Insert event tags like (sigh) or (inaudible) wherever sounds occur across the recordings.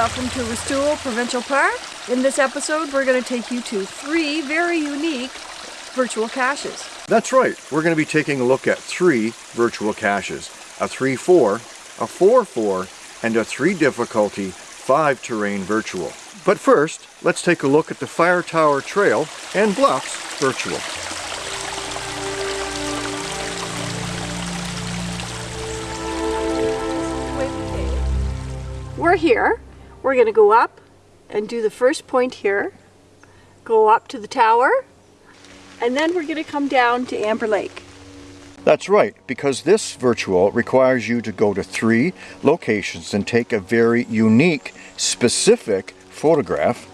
Welcome to Restoule Provincial Park. In this episode, we're going to take you to three very unique virtual caches. That's right. We're going to be taking a look at three virtual caches. A 3-4, a 4-4, and a 3 difficulty 5 terrain virtual. But first, let's take a look at the Fire Tower Trail and Bluffs virtual. We're here. We're going to go up and do the first point here, go up to the tower, and then we're going to come down to Amber Lake. That's right, because this virtual requires you to go to three locations and take a very unique, specific photograph,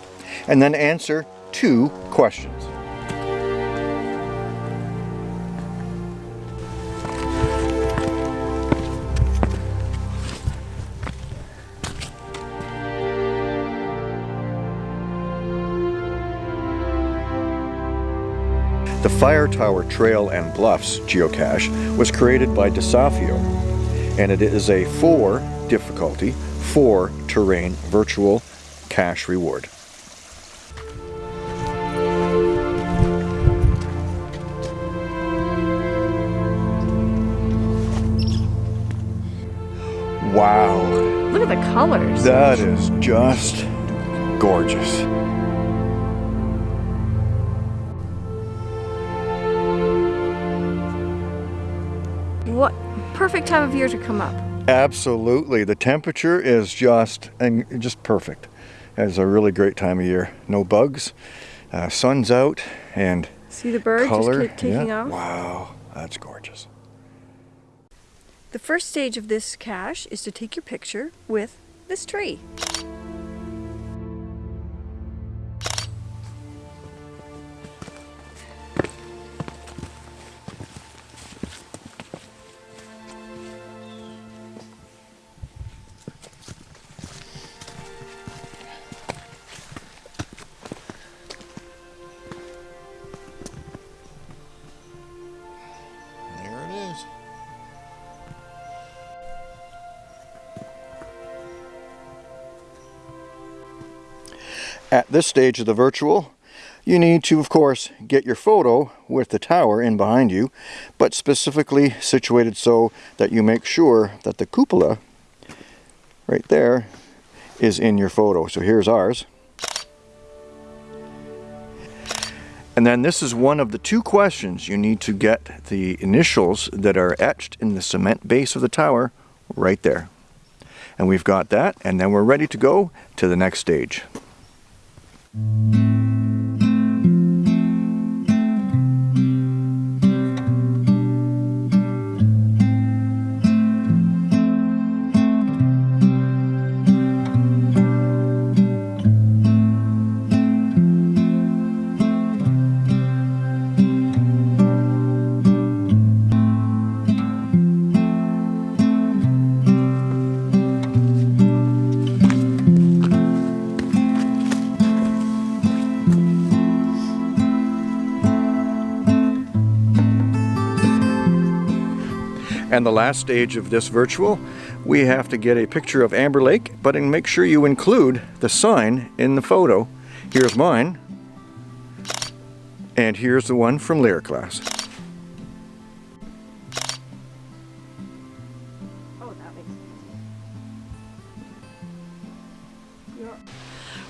and then answer two questions. The Fire Tower Trail and Bluffs geocache was created by Desafio, and it is a 4 difficulty, 4 terrain virtual cache reward. Wow. Look at the colors. That is just gorgeous. What perfect time of year to come up. Absolutely. The temperature is just and just perfect. It's a really great time of year. No bugs, uh, sun's out, and See the bird color. just keep taking yeah. off? Wow, that's gorgeous. The first stage of this cache is to take your picture with this tree. At this stage of the virtual, you need to, of course, get your photo with the tower in behind you, but specifically situated so that you make sure that the cupola right there is in your photo. So here's ours. And then this is one of the two questions you need to get the initials that are etched in the cement base of the tower right there. And we've got that, and then we're ready to go to the next stage. Música And the last stage of this virtual, we have to get a picture of Amber Lake, but and make sure you include the sign in the photo. Here's mine, and here's the one from Lyric Class. Oh, that makes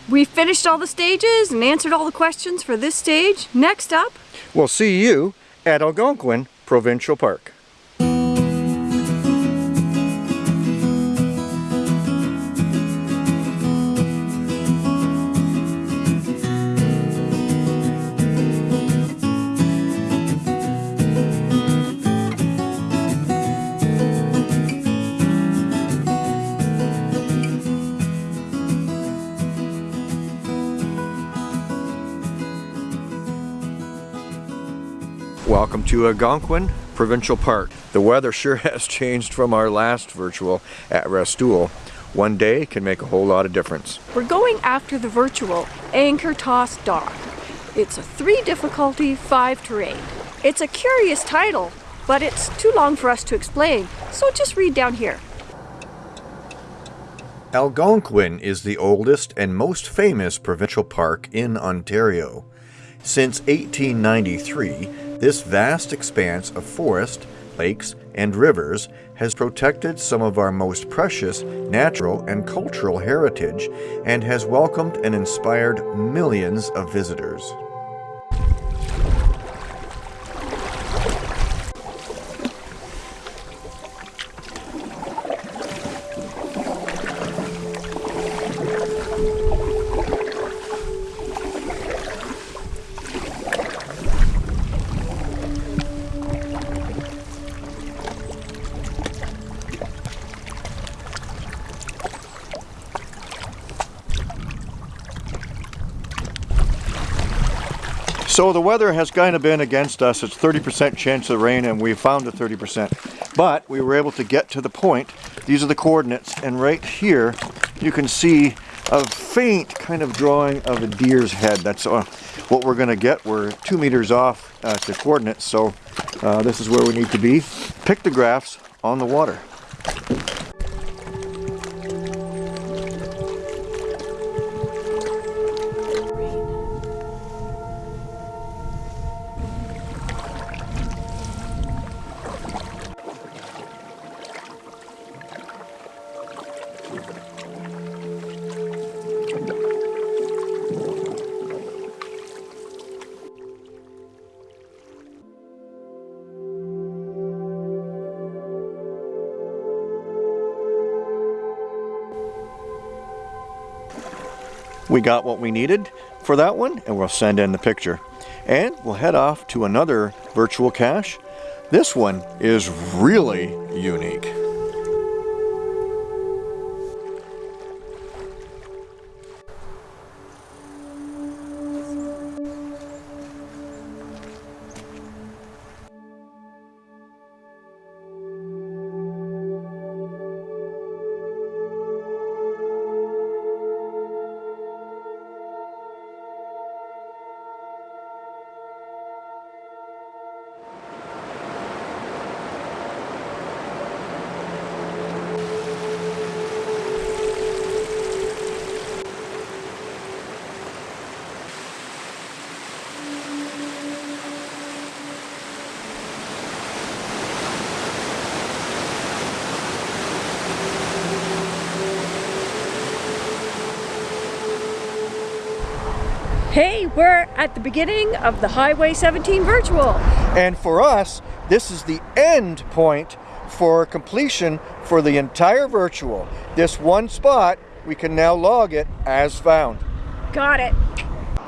We finished all the stages and answered all the questions for this stage. Next up, We'll see you at Algonquin Provincial Park. Welcome to Algonquin Provincial Park. The weather sure (laughs) has changed from our last virtual at Restoule. One day can make a whole lot of difference. we're going after the virtual Anchor Toss Dog. It's a three difficulty, five terrain. It's a curious title, but it's too long for us to explain, so just read down here. Algonquin is the oldest and most famous provincial park in Ontario. Since 1893, this vast expanse of forest, lakes, and rivers has protected some of our most precious natural and cultural heritage and has welcomed and inspired millions of visitors. So the weather has kind of been against us. It's 30% chance of rain and we found a 30%. But we were able to get to the point. These are the coordinates and right here you can see a faint kind of drawing of a deer's head. That's uh, what we're going to get. We're two meters off uh, the coordinates so uh, this is where we need to be. Pictographs on the water. We got what we needed for that one and we'll send in the picture. And we'll head off to another virtual cache. This one is really unique. We're at the beginning of the Highway 17 Virtual. And for us, this is the end point for completion for the entire virtual. This one spot, we can now log it as found. Got it.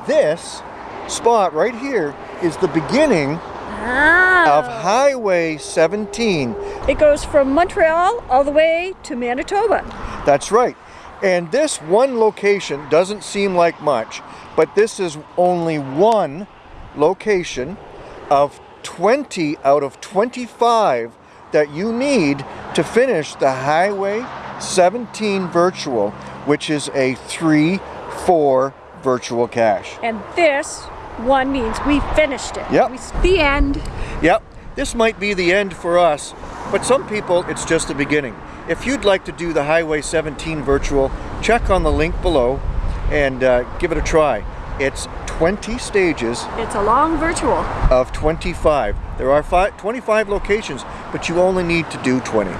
This spot right here is the beginning ah. of Highway 17. It goes from Montreal all the way to Manitoba. That's right. And this one location doesn't seem like much, but this is only one location of 20 out of 25 that you need to finish the Highway 17 Virtual, which is a 3-4 virtual cache. And this one means we finished it. Yep. We, the end. Yep. This might be the end for us, but some people it's just the beginning. If you'd like to do the Highway 17 Virtual, check on the link below and uh, give it a try. It's 20 stages. It's a long virtual. Of 25. There are five, 25 locations, but you only need to do 20.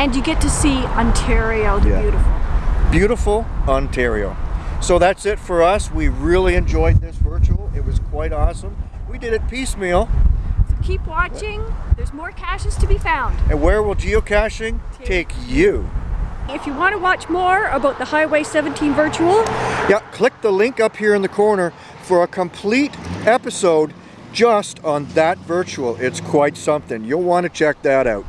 And you get to see Ontario the yeah. beautiful. Beautiful Ontario. So that's it for us. We really enjoyed this virtual. It was quite awesome. We did it piecemeal. Keep watching. There's more caches to be found. And where will geocaching take you? If you want to watch more about the Highway 17 Virtual, yeah, click the link up here in the corner for a complete episode just on that virtual. It's quite something. You'll want to check that out.